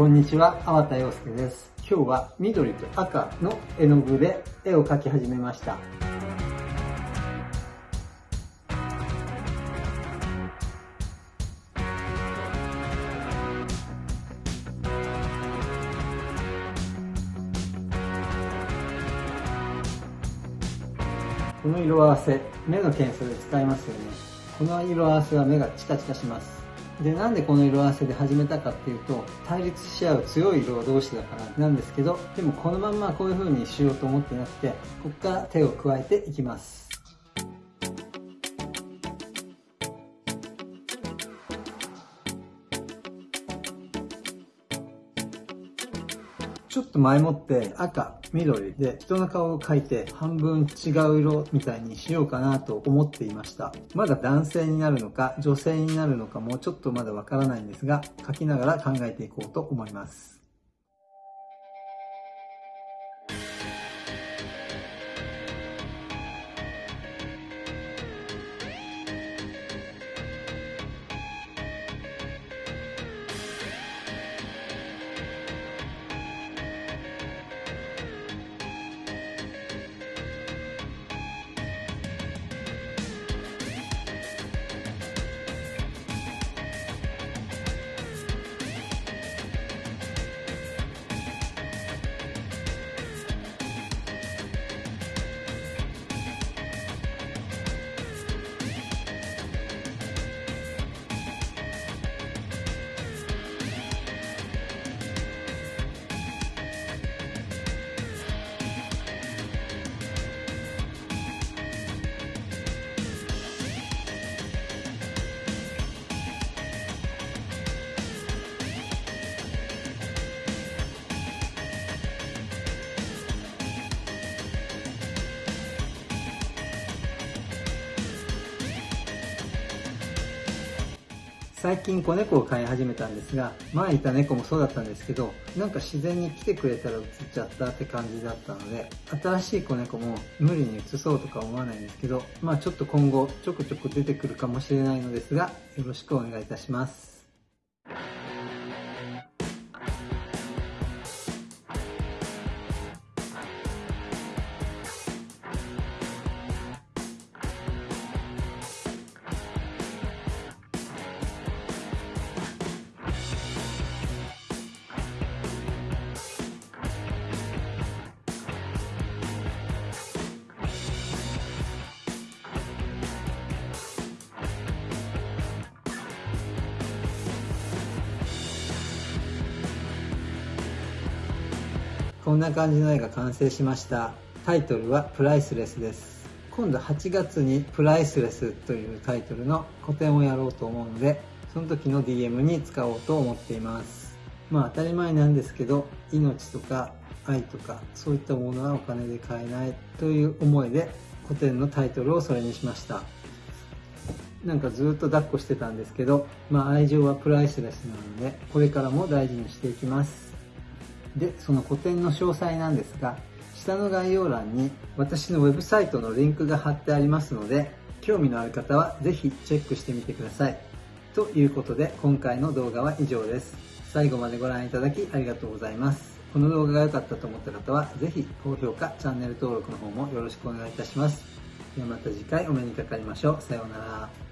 こんにちは、粟田洋介です。今日は緑と赤の絵の具で絵を描き始めました。この色合わせ、目の検査で使いますよね。この色合わせは目がチカチカします。で、なんでこの色合わせで始めたかっていうと、対立し合う強い色同士だからなんですけど、でもこのまんまこういう風にしようと思ってなくて、ここから手を加えていきます。ちょっと前もって赤、緑で人の顔を描いて半分違う色みたいにしようかなと思っていました。まだ男性になるのか女性になるのかもちょっとまだわからないんですが、描きながら考えていこうと思います。最近子猫を飼い始めたんですが、前いた猫もそうだったんですけど、なんか自然に来てくれたら移っちゃったって感じだったので、新しい子猫も無理に移そうとか思わないんですけど、まあちょっと今後ちょくちょく出てくるかもしれないのですが、よろしくお願いいたします。こんな感じの絵が完成しました。タイトルはプライスレスです。今度8月にプライスレスというタイトルの個展をやろうと思うのでその時の DM に使おうと思っています。まあ当たり前なんですけど命とか愛とかそういったものはお金で買えないという思いで古典のタイトルをそれにしました。なんかずっと抱っこしてたんですけど、まあ愛情はプライスレスなので、これからも大事にしていきます。で、その個展の詳細なんですが、下の概要欄に私のウェブサイトのリンクが貼ってありますので、興味のある方はぜひチェックしてみてください。ということで、今回の動画は以上です。最後までご覧いただきありがとうございます。この動画が良かったと思った方は、ぜひ高評価、チャンネル登録の方もよろしくお願いいたします。ではまた次回お目にかかりましょう。さようなら。